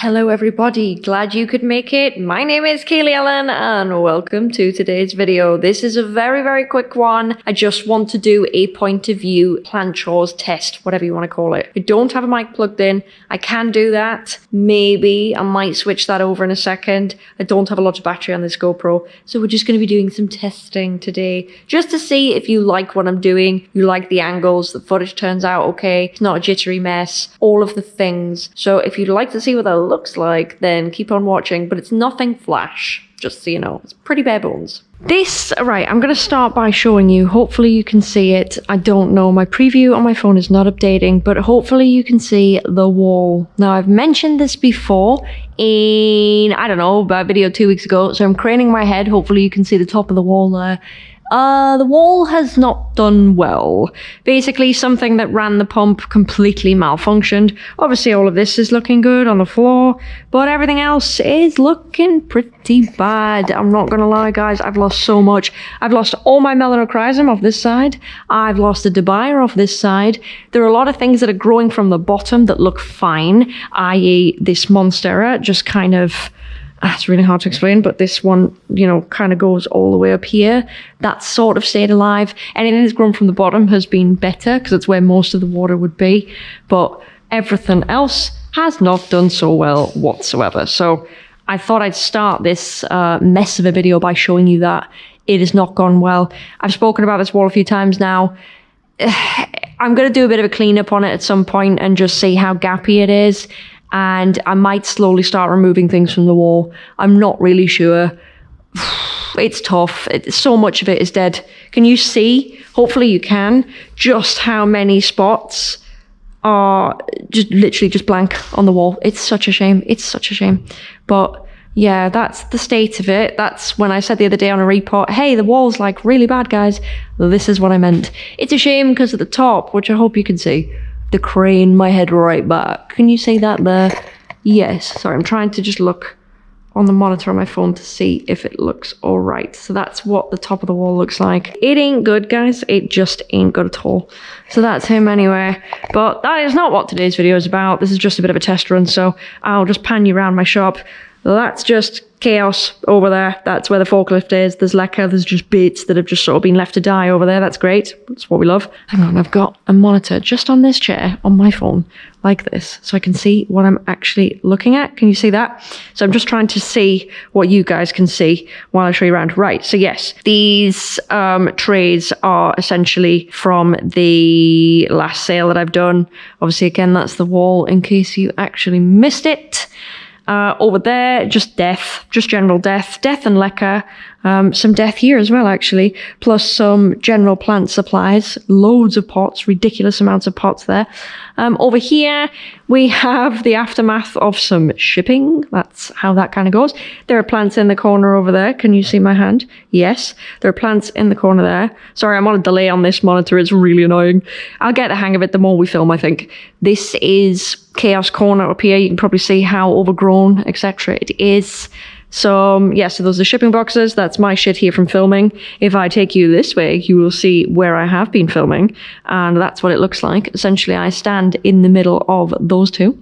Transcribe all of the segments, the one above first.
Hello, everybody. Glad you could make it. My name is Kaylee Ellen, and welcome to today's video. This is a very, very quick one. I just want to do a point of view plant chores test, whatever you want to call it. I don't have a mic plugged in. I can do that. Maybe I might switch that over in a second. I don't have a lot of battery on this GoPro, so we're just going to be doing some testing today, just to see if you like what I'm doing, you like the angles, the footage turns out okay, it's not a jittery mess, all of the things. So if you'd like to see what looks like, then keep on watching, but it's nothing flash, just so you know. It's pretty bare bones. This, right, I'm going to start by showing you. Hopefully you can see it. I don't know, my preview on my phone is not updating, but hopefully you can see the wall. Now, I've mentioned this before in, I don't know, about video two weeks ago, so I'm craning my head. Hopefully you can see the top of the wall there. Uh, the wall has not done well. Basically, something that ran the pump completely malfunctioned. Obviously, all of this is looking good on the floor, but everything else is looking pretty bad. I'm not gonna lie, guys, I've lost so much. I've lost all my melanochrysum off this side. I've lost the debaya off this side. There are a lot of things that are growing from the bottom that look fine, i.e. this monstera just kind of it's really hard to explain, but this one, you know, kind of goes all the way up here. That's sort of stayed alive. Anything that's grown from the bottom has been better because it's where most of the water would be. But everything else has not done so well whatsoever. So I thought I'd start this uh, mess of a video by showing you that it has not gone well. I've spoken about this wall a few times now. I'm going to do a bit of a cleanup on it at some point and just see how gappy it is and I might slowly start removing things from the wall. I'm not really sure. It's tough. It, so much of it is dead. Can you see? Hopefully you can. Just how many spots are just literally just blank on the wall. It's such a shame. It's such a shame. But yeah, that's the state of it. That's when I said the other day on a report, hey, the wall's like really bad, guys. This is what I meant. It's a shame because at the top, which I hope you can see, the crane my head right back. Can you see that there? Yes. Sorry, I'm trying to just look on the monitor on my phone to see if it looks all right. So that's what the top of the wall looks like. It ain't good, guys. It just ain't good at all. So that's him anyway. But that is not what today's video is about. This is just a bit of a test run, so I'll just pan you around my shop. That's just chaos over there. That's where the forklift is. There's leca, there's just bits that have just sort of been left to die over there. That's great. That's what we love. Hang on, I've got a monitor just on this chair on my phone like this so I can see what I'm actually looking at. Can you see that? So I'm just trying to see what you guys can see while I show you around. Right, so yes, these um, trays are essentially from the last sale that I've done. Obviously, again, that's the wall in case you actually missed it. Uh, over there, just death, just general death, death and leca, um, some death here as well, actually, plus some general plant supplies, loads of pots, ridiculous amounts of pots there. Um, over here, we have the aftermath of some shipping. That's how that kind of goes. There are plants in the corner over there. Can you see my hand? Yes. There are plants in the corner there. Sorry, I'm on a delay on this monitor. It's really annoying. I'll get the hang of it the more we film, I think. This is Chaos Corner up here. You can probably see how overgrown, etc. it is. So um, yeah, so those are shipping boxes. That's my shit here from filming. If I take you this way, you will see where I have been filming, and that's what it looks like. Essentially, I stand in the middle of those two.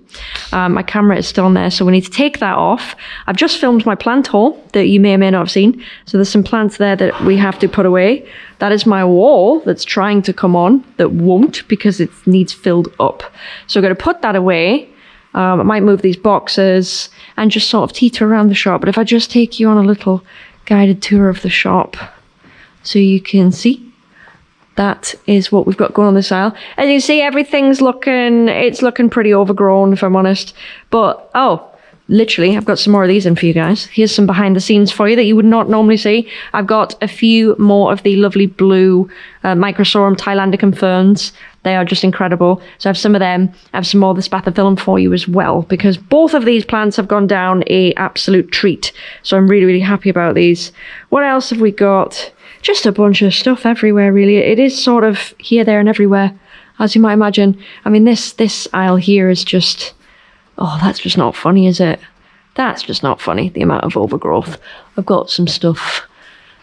Um, my camera is still on there, so we need to take that off. I've just filmed my plant haul that you may or may not have seen. So there's some plants there that we have to put away. That is my wall that's trying to come on that won't because it needs filled up. So we're going to put that away um, I might move these boxes and just sort of teeter around the shop. But if I just take you on a little guided tour of the shop so you can see that is what we've got going on this aisle. As you see, everything's looking, it's looking pretty overgrown if I'm honest. But, oh, literally, I've got some more of these in for you guys. Here's some behind the scenes for you that you would not normally see. I've got a few more of the lovely blue uh, Microsorum Thailandicum ferns. They are just incredible. So I have some of them. I have some more of the spathiphyllum for you as well, because both of these plants have gone down a absolute treat. So I'm really, really happy about these. What else have we got? Just a bunch of stuff everywhere, really. It is sort of here, there, and everywhere, as you might imagine. I mean, this this aisle here is just Oh, that's just not funny, is it? That's just not funny, the amount of overgrowth. I've got some stuff.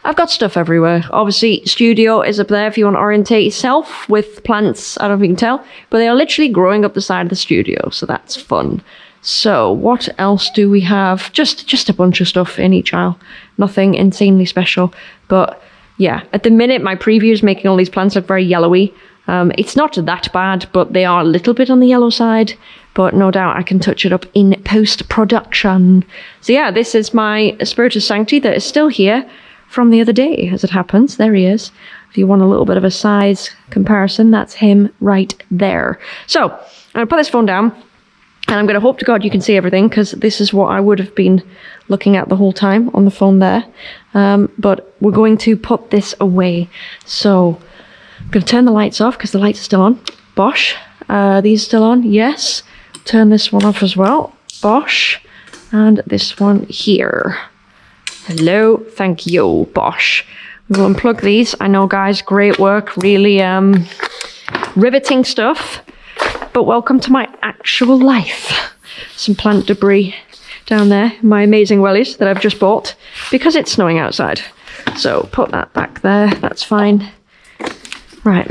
I've got stuff everywhere. Obviously, studio is up there if you want to orientate yourself with plants. I don't know if you can tell, but they are literally growing up the side of the studio, so that's fun. So what else do we have? Just just a bunch of stuff in each aisle. Nothing insanely special. But yeah, at the minute my preview is making all these plants look very yellowy. Um, it's not that bad, but they are a little bit on the yellow side. But no doubt I can touch it up in post production. So yeah, this is my Spiritus Sancti that is still here from the other day, as it happens. There he is. If you want a little bit of a size comparison, that's him right there. So I'm gonna put this phone down. And I'm going to hope to God you can see everything because this is what I would have been looking at the whole time on the phone there. Um, but we're going to put this away. So I'm going to turn the lights off because the lights are still on. Bosh. Uh, these still on? Yes. Turn this one off as well. Bosh. And this one here. Hello. Thank you. Bosh. We will unplug these. I know, guys, great work. Really um, riveting stuff. But welcome to my actual life. Some plant debris down there, my amazing wellies that I've just bought because it's snowing outside. So put that back there, that's fine. Right,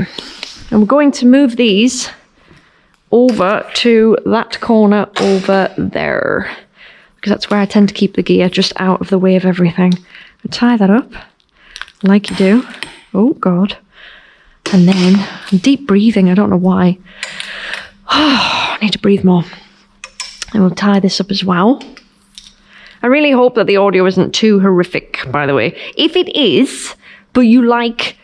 we're going to move these over to that corner over there because that's where I tend to keep the gear just out of the way of everything. Tie that up like you do. Oh God. And then deep breathing, I don't know why. I need to breathe more. And we'll tie this up as well. I really hope that the audio isn't too horrific, by the way. If it is, but you like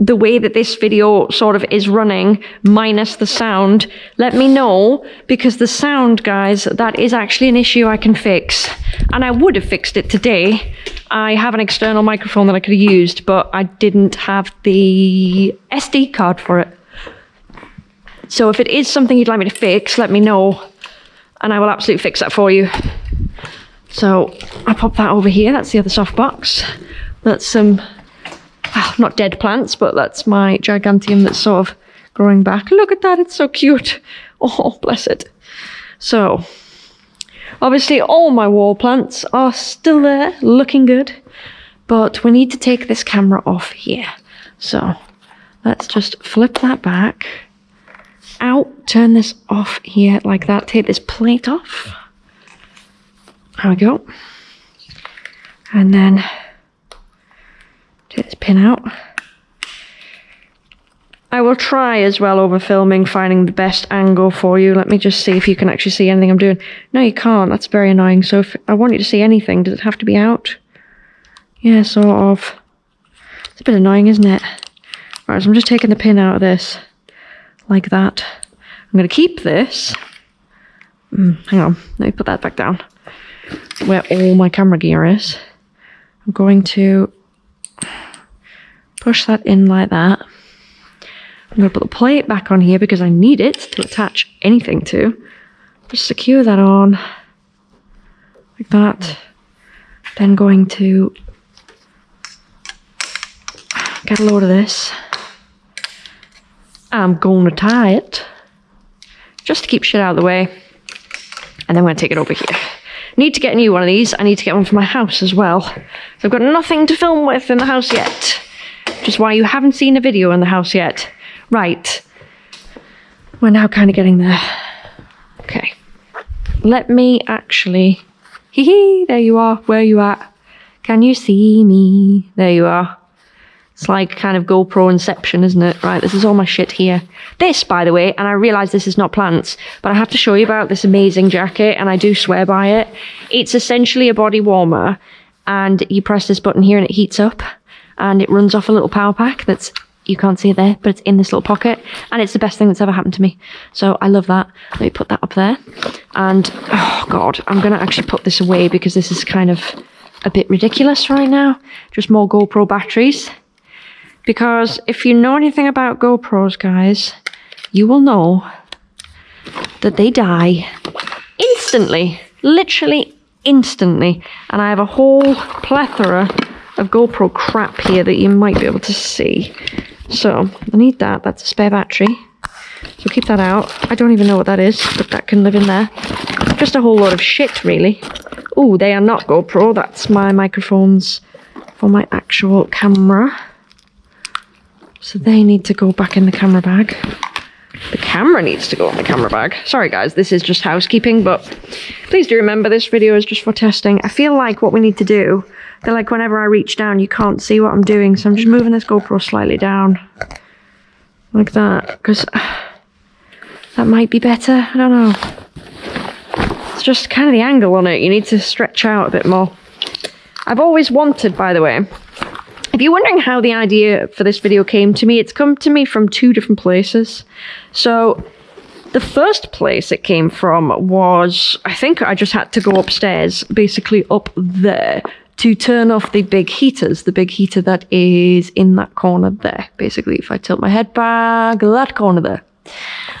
the way that this video sort of is running, minus the sound, let me know, because the sound, guys, that is actually an issue I can fix. And I would have fixed it today. I have an external microphone that I could have used, but I didn't have the SD card for it. So if it is something you'd like me to fix, let me know and I will absolutely fix that for you. So I pop that over here. That's the other soft box. That's some, well, not dead plants, but that's my giganteum that's sort of growing back. Look at that. It's so cute. Oh, bless it. So obviously all my wall plants are still there, looking good, but we need to take this camera off here. So let's just flip that back out, turn this off here like that, take this plate off. There we go. And then take this pin out. I will try as well over filming finding the best angle for you. Let me just see if you can actually see anything I'm doing. No, you can't. That's very annoying. So if I want you to see anything, does it have to be out? Yeah, sort of. It's a bit annoying, isn't it? Right, so I'm just taking the pin out of this like that. I'm going to keep this. Mm, hang on, let me put that back down. Where all my camera gear is. I'm going to push that in like that. I'm going to put the plate back on here because I need it to attach anything to. Just secure that on like that. Then going to get a load of this. I'm going to tie it just to keep shit out of the way. And then I'm going to take it over here. Need to get a new one of these. I need to get one for my house as well. So I've got nothing to film with in the house yet. Is why you haven't seen a video in the house yet. Right. We're now kind of getting there. Okay. Let me actually... Hee hee, there you are. Where you at? Can you see me? There you are. It's like kind of GoPro inception, isn't it? Right, this is all my shit here. This, by the way, and I realise this is not plants, but I have to show you about this amazing jacket, and I do swear by it. It's essentially a body warmer, and you press this button here and it heats up, and it runs off a little power pack that's you can't see it there, but it's in this little pocket, and it's the best thing that's ever happened to me. So I love that. Let me put that up there. And, oh God, I'm going to actually put this away because this is kind of a bit ridiculous right now. Just more GoPro batteries. Because if you know anything about GoPros, guys, you will know that they die instantly. Literally instantly. And I have a whole plethora of GoPro crap here that you might be able to see. So, I need that. That's a spare battery. So keep that out. I don't even know what that is, but that can live in there. Just a whole lot of shit, really. Oh, they are not GoPro. That's my microphones for my actual camera. So they need to go back in the camera bag. The camera needs to go in the camera bag. Sorry guys, this is just housekeeping, but please do remember this video is just for testing. I feel like what we need to do, Feel like whenever I reach down, you can't see what I'm doing. So I'm just moving this GoPro slightly down. Like that, because that might be better. I don't know. It's just kind of the angle on it. You need to stretch out a bit more. I've always wanted, by the way, if you're wondering how the idea for this video came to me, it's come to me from two different places. So the first place it came from was, I think I just had to go upstairs, basically up there, to turn off the big heaters, the big heater that is in that corner there. Basically, if I tilt my head back, that corner there.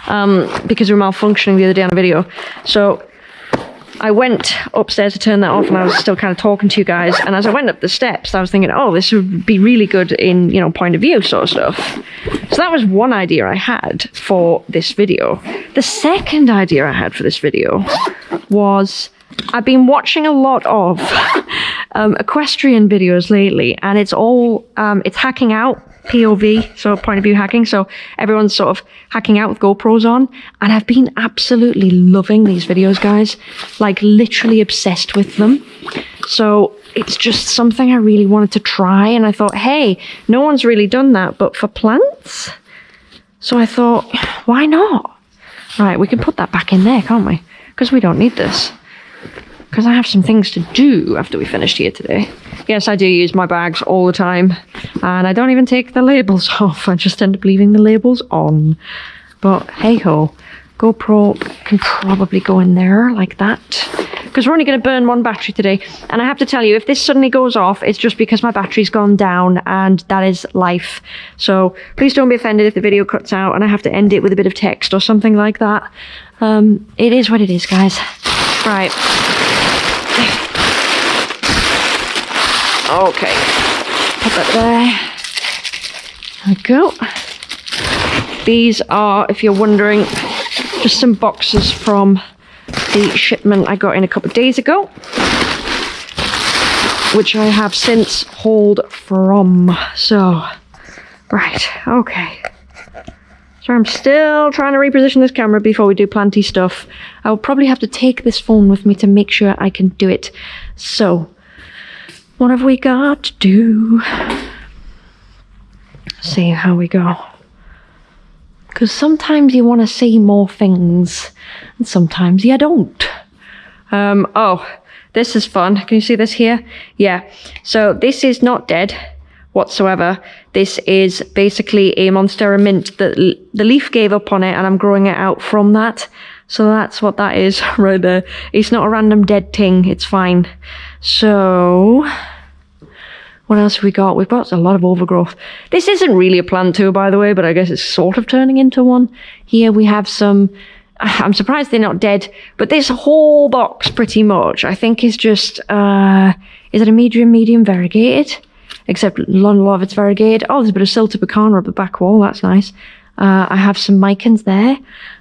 Um, because we were malfunctioning the other day on a video. So I went upstairs to turn that off and I was still kind of talking to you guys. And as I went up the steps, I was thinking, oh, this would be really good in, you know, point of view sort of stuff. So that was one idea I had for this video. The second idea I had for this video was I've been watching a lot of um, equestrian videos lately and it's all, um, it's hacking out POV, so point of view hacking. So everyone's sort of hacking out with GoPros on. And I've been absolutely loving these videos, guys. Like literally obsessed with them. So it's just something I really wanted to try. And I thought, hey, no one's really done that, but for plants? So I thought, why not? Right, we can put that back in there, can't we? Because we don't need this because I have some things to do after we finished here today. Yes, I do use my bags all the time, and I don't even take the labels off. I just end up leaving the labels on. But hey ho, GoPro can probably go in there like that. Because we're only going to burn one battery today. And I have to tell you, if this suddenly goes off, it's just because my battery's gone down, and that is life. So please don't be offended if the video cuts out and I have to end it with a bit of text or something like that. Um, it is what it is, guys. Right. Okay. Put that there. There we go. These are, if you're wondering, just some boxes from the shipment I got in a couple of days ago. Which I have since hauled from. So, right, okay. So I'm still trying to reposition this camera before we do planty stuff. I'll probably have to take this phone with me to make sure I can do it. So, what have we got to do? See how we go. Because sometimes you want to see more things, and sometimes you don't. Um, oh, this is fun. Can you see this here? Yeah. So this is not dead whatsoever. This is basically a Monstera mint that the leaf gave up on it and I'm growing it out from that. So that's what that is right there. It's not a random dead thing. It's fine. So what else have we got? We've got a lot of overgrowth. This isn't really a plant too, by the way, but I guess it's sort of turning into one. Here we have some, I'm surprised they're not dead, but this whole box pretty much, I think is just, uh, is it a medium, medium variegated? Except of it's variegated. Oh, there's a bit of Siltepecana up the back wall, that's nice. Uh, I have some Micans there.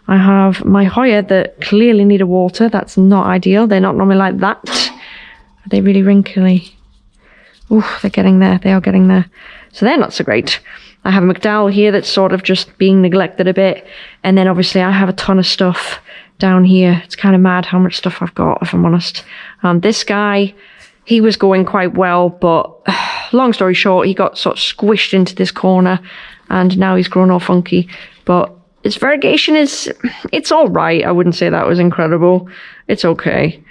I have my Hoya that clearly need a water. That's not ideal. They're not normally like that. Are they really wrinkly? Oh, they're getting there. They are getting there. So they're not so great. I have a McDowell here that's sort of just being neglected a bit. And then obviously I have a ton of stuff down here. It's kind of mad how much stuff I've got, if I'm honest. Um, this guy, he was going quite well, but long story short, he got sort of squished into this corner and now he's grown all funky. But his variegation is, it's all right. I wouldn't say that was incredible. It's okay.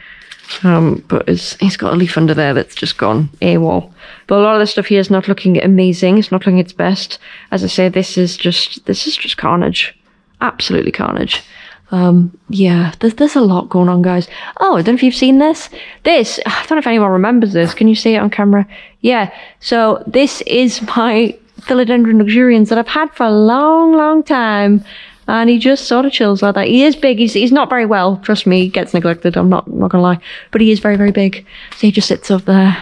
Um, but he's got a leaf under there that's just gone AWOL. But a lot of the stuff here is not looking amazing. It's not looking its best. As I say, this is just this is just carnage. Absolutely carnage. Um, yeah, there's, there's a lot going on, guys. Oh, I don't know if you've seen this. This, I don't know if anyone remembers this. Can you see it on camera? Yeah, so this is my Philodendron luxurians that I've had for a long, long time and he just sort of chills like that. He is big. He's he's not very well. Trust me, he gets neglected. I'm not not gonna lie, but he is very very big. So he just sits up there.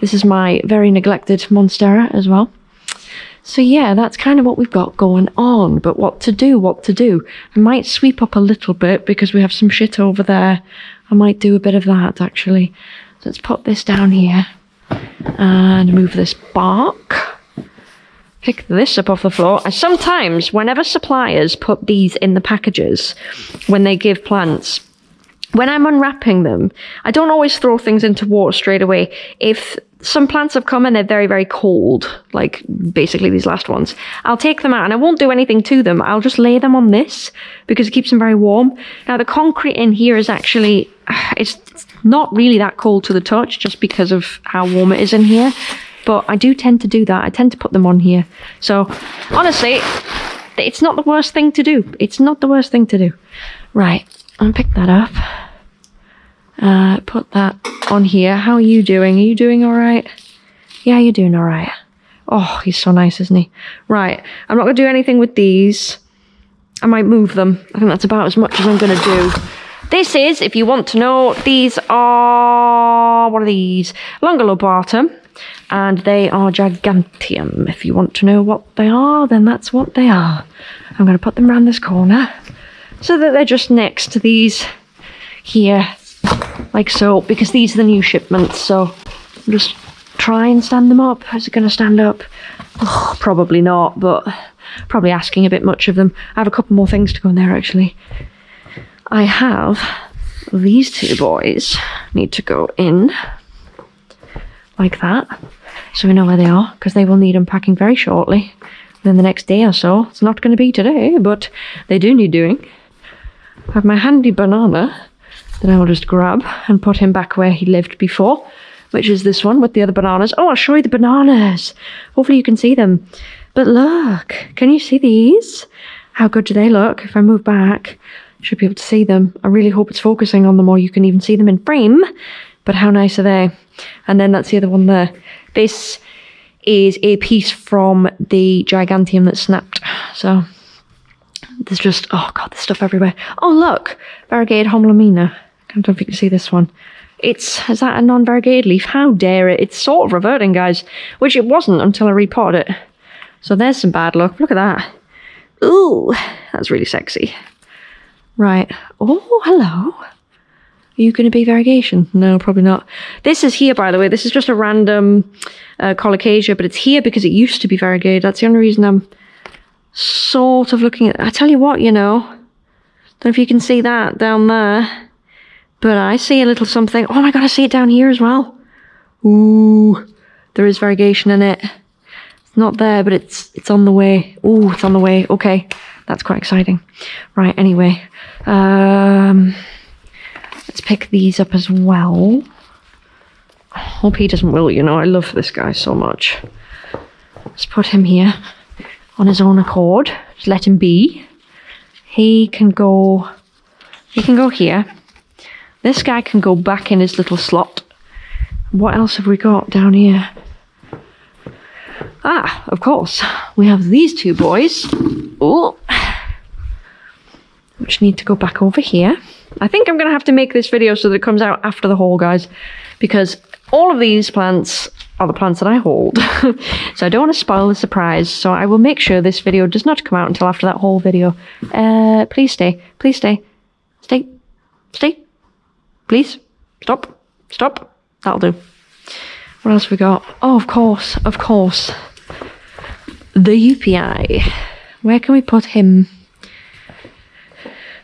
This is my very neglected Monstera as well. So yeah, that's kind of what we've got going on. But what to do? What to do? I might sweep up a little bit because we have some shit over there. I might do a bit of that actually. So let's put this down here and move this bark. pick this up off the floor. And sometimes, whenever suppliers put these in the packages, when they give plants, when I'm unwrapping them, I don't always throw things into water straight away. If some plants have come and they're very, very cold, like basically these last ones, I'll take them out and I won't do anything to them. I'll just lay them on this because it keeps them very warm. Now, the concrete in here is actually, it's not really that cold to the touch just because of how warm it is in here. But I do tend to do that. I tend to put them on here. So, honestly, it's not the worst thing to do. It's not the worst thing to do. Right, I'll pick that up. Uh, put that on here. How are you doing? Are you doing all right? Yeah, you're doing all right. Oh, he's so nice, isn't he? Right, I'm not going to do anything with these. I might move them. I think that's about as much as I'm going to do. This is, if you want to know, these are, what are these? Longilobatum and they are giganteum. If you want to know what they are, then that's what they are. I'm going to put them around this corner so that they're just next to these here, like so, because these are the new shipments. So just try and stand them up. Is it going to stand up? Oh, probably not, but probably asking a bit much of them. I have a couple more things to go in there actually. I have these two boys need to go in like that so we know where they are because they will need unpacking very shortly within the next day or so it's not going to be today but they do need doing I have my handy banana that I will just grab and put him back where he lived before which is this one with the other bananas oh I'll show you the bananas hopefully you can see them but look can you see these how good do they look if I move back should be able to see them I really hope it's focusing on them or you can even see them in frame but how nice are they and then that's the other one there. This is a piece from the Giganteum that snapped. So there's just, oh god, there's stuff everywhere. Oh look, variegated Homalomena. I don't know if you can see this one. It's, is that a non-variegated leaf? How dare it? It's sort of reverting, guys. Which it wasn't until I repotted it. So there's some bad luck. Look at that. Ooh, that's really sexy. Right. Oh, hello. Are you going to be variegation? No, probably not. This is here, by the way. This is just a random uh, colocasia, but it's here because it used to be variegated. That's the only reason I'm sort of looking at... I tell you what, you know. Don't know if you can see that down there. But I see a little something. Oh my god, I see it down here as well. Ooh, there is variegation in it. It's not there, but it's it's on the way. Ooh, it's on the way. Okay, that's quite exciting. Right, anyway. Um... Let's pick these up as well. Hope he doesn't will, you know, I love this guy so much. Let's put him here on his own accord. Just let him be. He can go, he can go here. This guy can go back in his little slot. What else have we got down here? Ah, of course, we have these two boys. Oh, which need to go back over here. I think I'm going to have to make this video so that it comes out after the haul, guys, because all of these plants are the plants that I hold. so I don't want to spoil the surprise, so I will make sure this video does not come out until after that whole video. Uh, please stay. Please stay. Stay. Stay. Please. Stop. Stop. That'll do. What else we got? Oh, of course. Of course. The UPI. Where can we put him?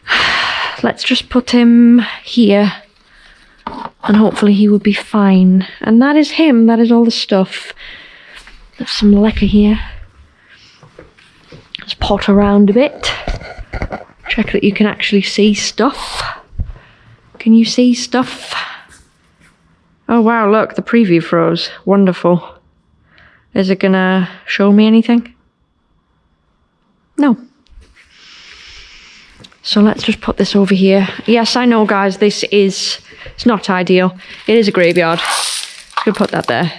let's just put him here and hopefully he will be fine. And that is him, that is all the stuff. There's some leca here. Let's pot around a bit. Check that you can actually see stuff. Can you see stuff? Oh wow, look, the preview froze. Wonderful. Is it gonna show me anything? No. So let's just put this over here. Yes, I know, guys, this is, it's not ideal. It is a graveyard. Could put that there.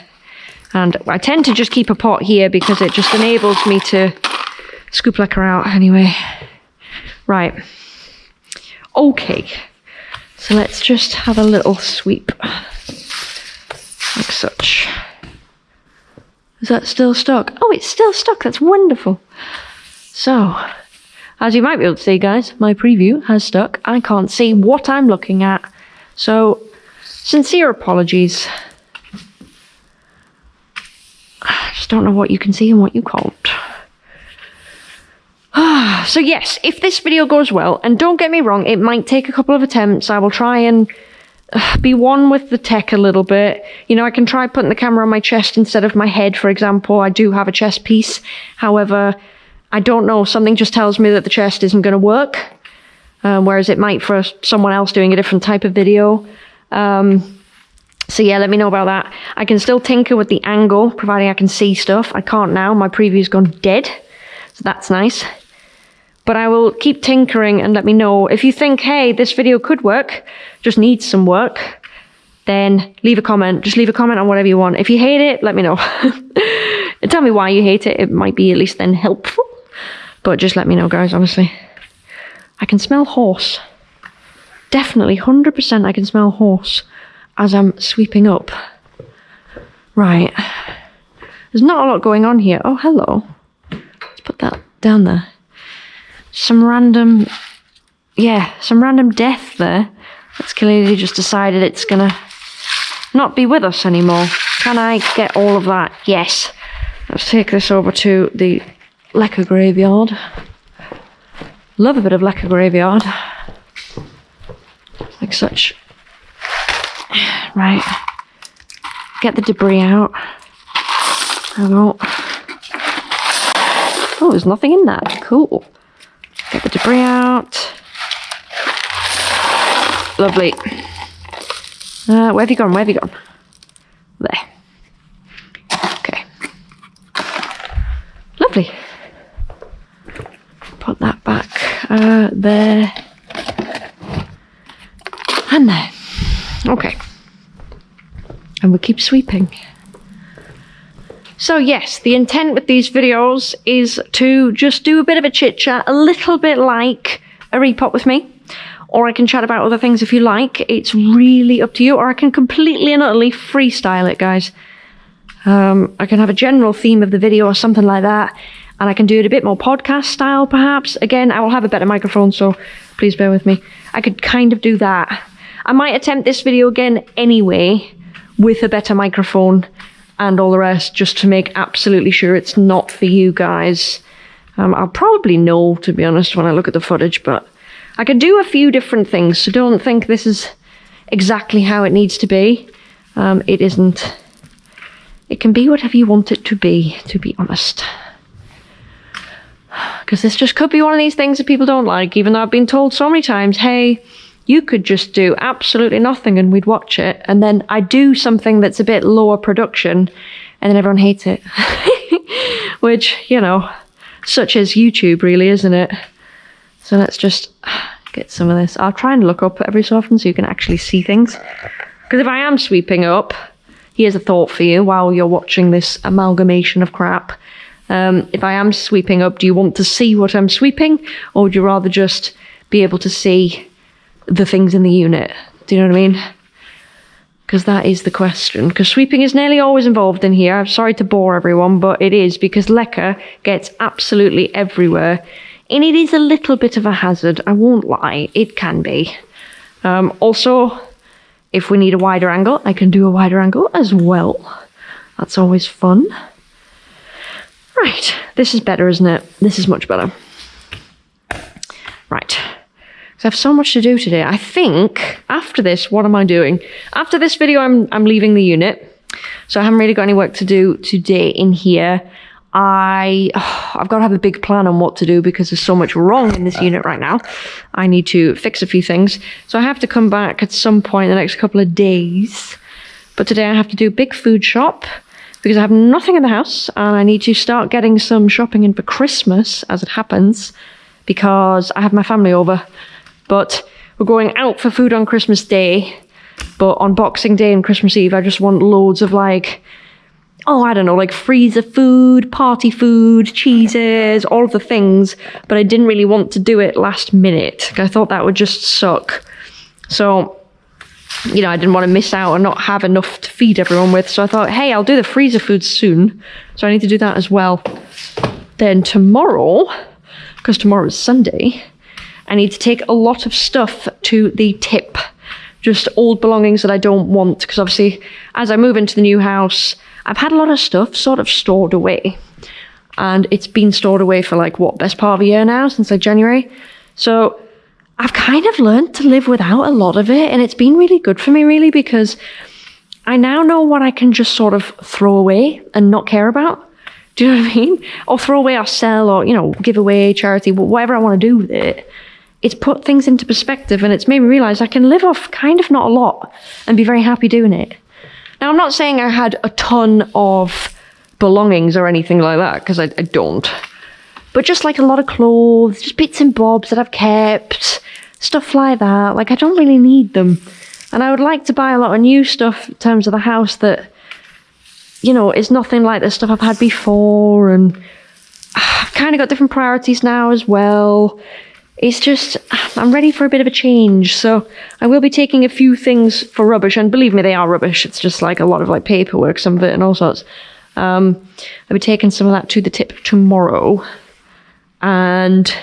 And I tend to just keep a pot here because it just enables me to scoop leca out anyway. Right. Okay. So let's just have a little sweep. Like such. Is that still stuck? Oh, it's still stuck. That's wonderful. So, as you might be able to see, guys, my preview has stuck. I can't see what I'm looking at. So, sincere apologies. I just don't know what you can see and what you can't. so yes, if this video goes well, and don't get me wrong, it might take a couple of attempts. I will try and uh, be one with the tech a little bit. You know, I can try putting the camera on my chest instead of my head, for example. I do have a chest piece. However, I don't know, something just tells me that the chest isn't going to work. Um, whereas it might for someone else doing a different type of video. Um, so yeah, let me know about that. I can still tinker with the angle, providing I can see stuff. I can't now, my preview's gone dead. So that's nice. But I will keep tinkering and let me know. If you think, hey, this video could work, just needs some work, then leave a comment. Just leave a comment on whatever you want. If you hate it, let me know. Tell me why you hate it. It might be at least then helpful. But just let me know, guys, honestly. I can smell horse. Definitely, 100% I can smell horse as I'm sweeping up. Right. There's not a lot going on here. Oh, hello. Let's put that down there. Some random... Yeah, some random death there. That's clearly just decided it's gonna not be with us anymore. Can I get all of that? Yes. Let's take this over to the Leca graveyard. Love a bit of Leca graveyard. Like such. Right. Get the debris out. There we go. Oh, there's nothing in that. Cool. Get the debris out. Lovely. Uh, where have you gone? Where have you gone? There. Okay. Lovely. Put that back uh, there. And there. Okay. And we keep sweeping. So yes, the intent with these videos is to just do a bit of a chit chat, a little bit like a repot with me. Or I can chat about other things if you like. It's really up to you. Or I can completely and utterly freestyle it, guys. Um, I can have a general theme of the video or something like that. And I can do it a bit more podcast style, perhaps. Again, I will have a better microphone, so please bear with me. I could kind of do that. I might attempt this video again anyway, with a better microphone and all the rest, just to make absolutely sure it's not for you guys. Um, I'll probably know, to be honest, when I look at the footage, but I can do a few different things, so don't think this is exactly how it needs to be. Um, it isn't. It can be whatever you want it to be, to be honest. Because this just could be one of these things that people don't like, even though I've been told so many times, hey, you could just do absolutely nothing and we'd watch it. And then I do something that's a bit lower production and then everyone hates it. Which, you know, such as YouTube, really, isn't it? So let's just get some of this. I'll try and look up every so often so you can actually see things. Because if I am sweeping up, here's a thought for you while you're watching this amalgamation of crap. Um, if I am sweeping up, do you want to see what I'm sweeping? Or would you rather just be able to see the things in the unit. Do you know what I mean? Because that is the question. Because sweeping is nearly always involved in here. I'm sorry to bore everyone, but it is because leca gets absolutely everywhere. And it is a little bit of a hazard, I won't lie. It can be. Um, also, if we need a wider angle, I can do a wider angle as well. That's always fun. Right, this is better, isn't it? This is much better. Right. I have so much to do today. I think after this, what am I doing? After this video, I'm, I'm leaving the unit. So I haven't really got any work to do today in here. I, oh, I've got to have a big plan on what to do because there's so much wrong in this uh. unit right now. I need to fix a few things. So I have to come back at some point in the next couple of days. But today I have to do a big food shop because I have nothing in the house and I need to start getting some shopping in for Christmas as it happens because I have my family over but we're going out for food on Christmas Day. But on Boxing Day and Christmas Eve, I just want loads of like, oh, I don't know, like freezer food, party food, cheeses, all of the things. But I didn't really want to do it last minute. I thought that would just suck. So, you know, I didn't want to miss out and not have enough to feed everyone with. So I thought, hey, I'll do the freezer food soon. So I need to do that as well. Then tomorrow, because tomorrow is Sunday, I need to take a lot of stuff to the tip. Just old belongings that I don't want, because obviously, as I move into the new house, I've had a lot of stuff sort of stored away. and it's been stored away for like what best part of a year now since like January. So I've kind of learned to live without a lot of it, and it's been really good for me, really, because I now know what I can just sort of throw away and not care about. Do you know what I mean? Or throw away or sell or, you know, give away, charity, whatever I want to do with it. It's put things into perspective and it's made me realize I can live off kind of not a lot and be very happy doing it. Now, I'm not saying I had a ton of belongings or anything like that, because I, I don't. But just like a lot of clothes, just bits and bobs that I've kept, stuff like that. Like, I don't really need them. And I would like to buy a lot of new stuff in terms of the house that, you know, is nothing like the stuff I've had before. And ah, I've kind of got different priorities now as well. It's just, I'm ready for a bit of a change. So I will be taking a few things for rubbish. And believe me, they are rubbish. It's just like a lot of like paperwork, some of it, and all sorts. Um, I'll be taking some of that to the tip tomorrow and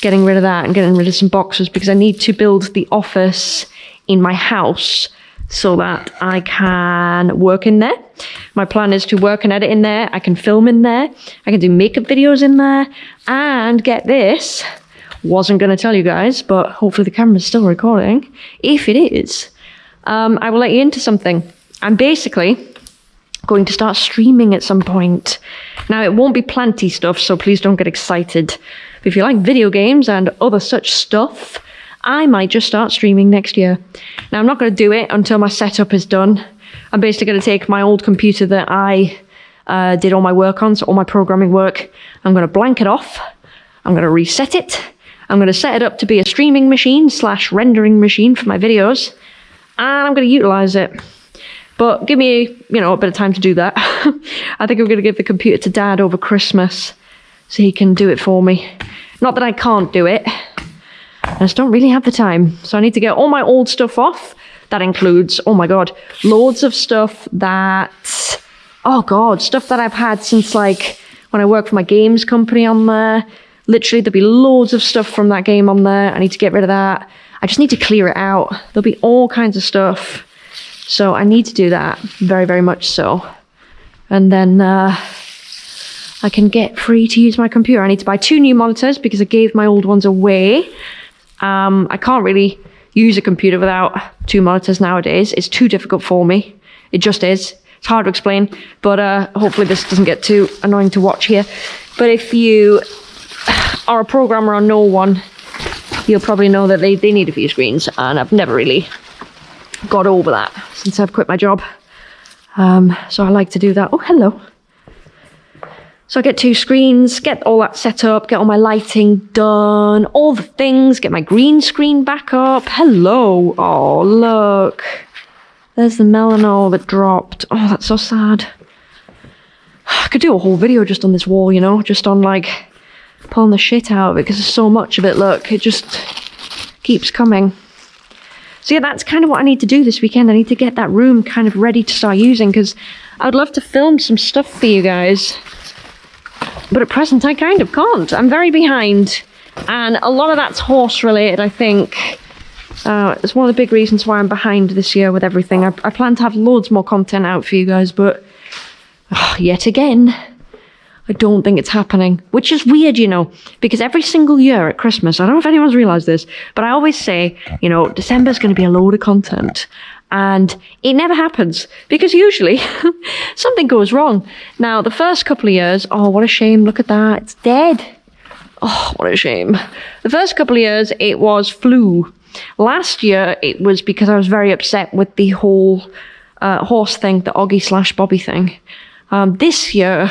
getting rid of that and getting rid of some boxes because I need to build the office in my house so that I can work in there. My plan is to work and edit in there. I can film in there. I can do makeup videos in there. And get this, wasn't going to tell you guys, but hopefully the camera's still recording. If it is, um, I will let you into something. I'm basically going to start streaming at some point. Now, it won't be planty stuff, so please don't get excited. But if you like video games and other such stuff, I might just start streaming next year. Now, I'm not going to do it until my setup is done. I'm basically going to take my old computer that I uh, did all my work on, so all my programming work. I'm going to blank it off. I'm going to reset it. I'm going to set it up to be a streaming machine slash rendering machine for my videos. And I'm going to utilize it. But give me, you know, a bit of time to do that. I think I'm going to give the computer to Dad over Christmas so he can do it for me. Not that I can't do it. I just don't really have the time. So I need to get all my old stuff off. That includes, oh my god, loads of stuff that, oh god, stuff that I've had since like when I worked for my games company on there. Literally, there'll be loads of stuff from that game on there. I need to get rid of that. I just need to clear it out. There'll be all kinds of stuff so I need to do that, very, very much so. And then uh, I can get free to use my computer. I need to buy two new monitors because I gave my old ones away. Um, I can't really use a computer without two monitors nowadays. It's too difficult for me. It just is. It's hard to explain, but uh, hopefully this doesn't get too annoying to watch here. But if you are a programmer or know one, you'll probably know that they, they need a few screens, and I've never really got over that since I've quit my job. Um, so I like to do that. Oh, hello. So I get two screens, get all that set up, get all my lighting done, all the things, get my green screen back up. Hello. Oh, look. There's the melanol that dropped. Oh, that's so sad. I could do a whole video just on this wall, you know, just on like pulling the shit out of it because there's so much of it. Look, it just keeps coming. So yeah, that's kind of what I need to do this weekend. I need to get that room kind of ready to start using because I would love to film some stuff for you guys. But at present, I kind of can't. I'm very behind. And a lot of that's horse related, I think. Uh, it's one of the big reasons why I'm behind this year with everything. I, I plan to have loads more content out for you guys, but oh, yet again, I don't think it's happening, which is weird, you know, because every single year at Christmas, I don't know if anyone's realized this, but I always say, you know, December's going to be a load of content. And it never happens because usually something goes wrong. Now, the first couple of years, oh, what a shame. Look at that. It's dead. Oh, what a shame. The first couple of years, it was flu. Last year, it was because I was very upset with the whole uh, horse thing, the Oggy slash Bobby thing. Um, this year,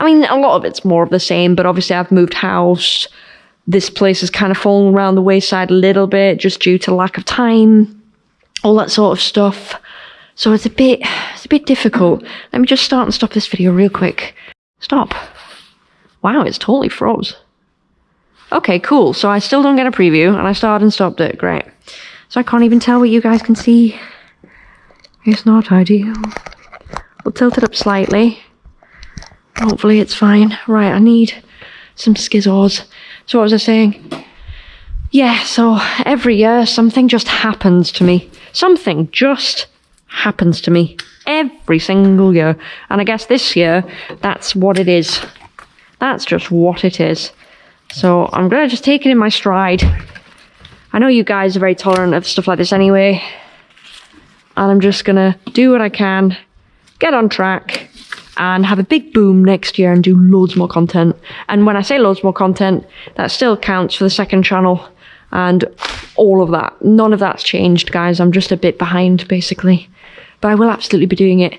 I mean, a lot of it's more of the same, but obviously I've moved house. This place has kind of fallen around the wayside a little bit just due to lack of time, all that sort of stuff. So it's a bit, it's a bit difficult. Let me just start and stop this video real quick. Stop. Wow, it's totally froze. Okay, cool. So I still don't get a preview, and I started and stopped it. Great. So I can't even tell what you guys can see. It's not ideal. We'll tilt it up slightly. Hopefully it's fine. Right, I need some skizzles. So what was I saying? Yeah, so every year something just happens to me. Something just happens to me every single year. And I guess this year, that's what it is. That's just what it is. So I'm going to just take it in my stride. I know you guys are very tolerant of stuff like this anyway. And I'm just going to do what I can, get on track, and have a big boom next year and do loads more content. And when I say loads more content, that still counts for the second channel and all of that. None of that's changed, guys. I'm just a bit behind, basically but I will absolutely be doing it.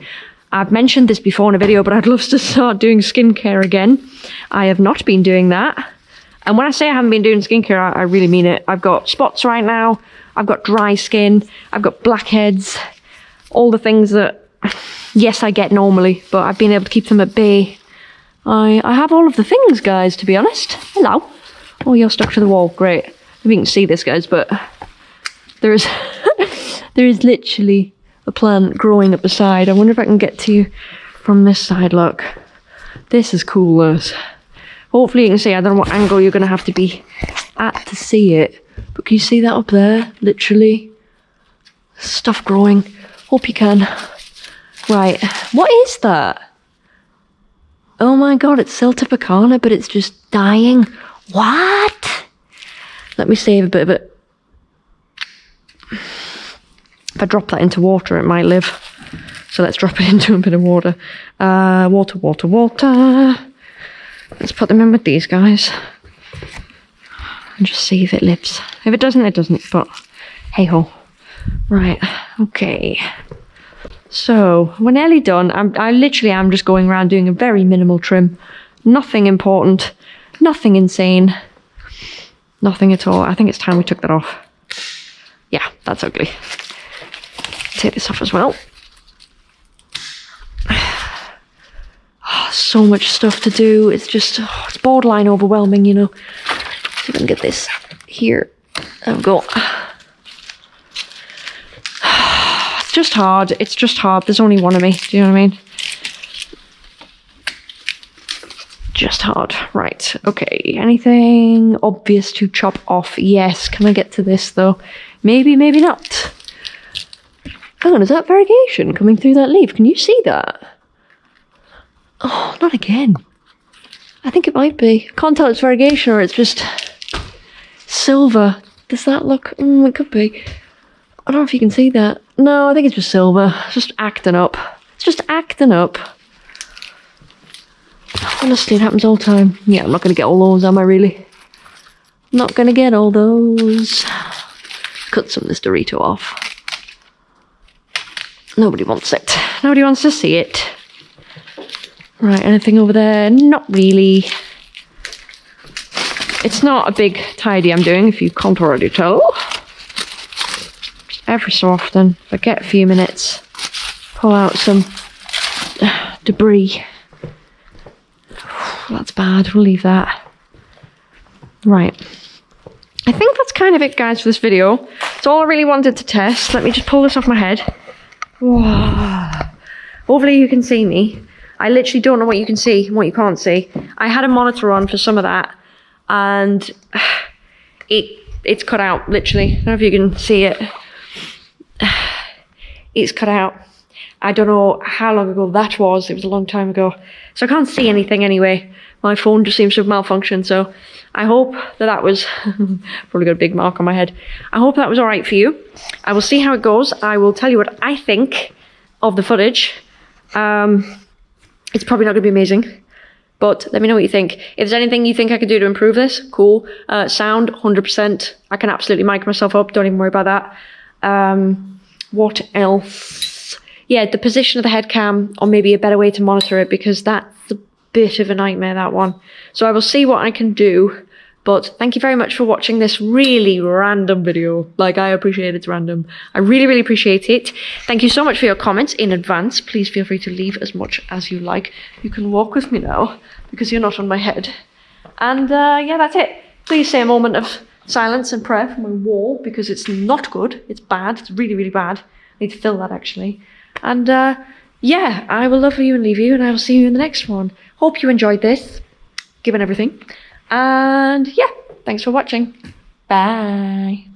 I've mentioned this before in a video, but I'd love to start doing skincare again. I have not been doing that. And when I say I haven't been doing skincare, I, I really mean it. I've got spots right now. I've got dry skin. I've got blackheads. All the things that, yes, I get normally, but I've been able to keep them at bay. I, I have all of the things, guys, to be honest. Hello. Oh, you're stuck to the wall. Great. If you can see this, guys, but there is, there is literally a plant growing up the side. I wonder if I can get to you from this side, look. This is cool, this. Hopefully you can see, I don't know what angle you're going to have to be at to see it. But can you see that up there? Literally. Stuff growing. Hope you can. Right, what is that? Oh my god, it's Celtibacana, but it's just dying. What? Let me save a bit of it. If I drop that into water, it might live. So let's drop it into a bit of water. Uh, water, water, water. Let's put them in with these guys. And just see if it lives. If it doesn't, it doesn't. But hey ho. Right, okay. So, we're nearly done. I'm, I literally am just going around doing a very minimal trim. Nothing important. Nothing insane. Nothing at all. I think it's time we took that off. Yeah, that's ugly take this off as well. Oh, so much stuff to do. It's just, oh, it's borderline overwhelming, you know. See if can get this here. There we go. It's just hard. It's just hard. There's only one of me. Do you know what I mean? Just hard. Right. Okay. Anything obvious to chop off? Yes. Can I get to this though? Maybe, maybe not. Hang on, is that variegation coming through that leaf? Can you see that? Oh, not again. I think it might be. Can't tell it's variegation or it's just silver. Does that look... Mm, it could be. I don't know if you can see that. No, I think it's just silver. It's just acting up. It's just acting up. Honestly, it happens all the time. Yeah, I'm not going to get all those, am I really? Not going to get all those. Cut some of this Dorito off. Nobody wants it. Nobody wants to see it. Right, anything over there? Not really. It's not a big tidy I'm doing, if you can't already tell. Every so often, I get a few minutes, pull out some uh, debris. That's bad, we'll leave that. Right. I think that's kind of it, guys, for this video. It's all I really wanted to test. Let me just pull this off my head. Hopefully you can see me. I literally don't know what you can see and what you can't see. I had a monitor on for some of that and it it's cut out literally. I don't know if you can see it. It's cut out. I don't know how long ago that was. It was a long time ago. So I can't see anything anyway. My phone just seems to have malfunctioned. So I hope that that was probably got a big mark on my head. I hope that was all right for you. I will see how it goes. I will tell you what I think of the footage. Um, it's probably not going to be amazing, but let me know what you think. If there's anything you think I could do to improve this, cool. Uh, sound, 100%. I can absolutely mic myself up. Don't even worry about that. Um, what else? Yeah, the position of the head cam, or maybe a better way to monitor it, because that's a bit of a nightmare, that one. So I will see what I can do. But thank you very much for watching this really random video. Like, I appreciate it's random. I really, really appreciate it. Thank you so much for your comments in advance. Please feel free to leave as much as you like. You can walk with me now, because you're not on my head. And uh, yeah, that's it. Please say a moment of silence and prayer for my wall, because it's not good. It's bad. It's really, really bad. I need to fill that, actually. And uh, yeah, I will love you and leave you, and I will see you in the next one. Hope you enjoyed this, given everything. And yeah, thanks for watching. Bye.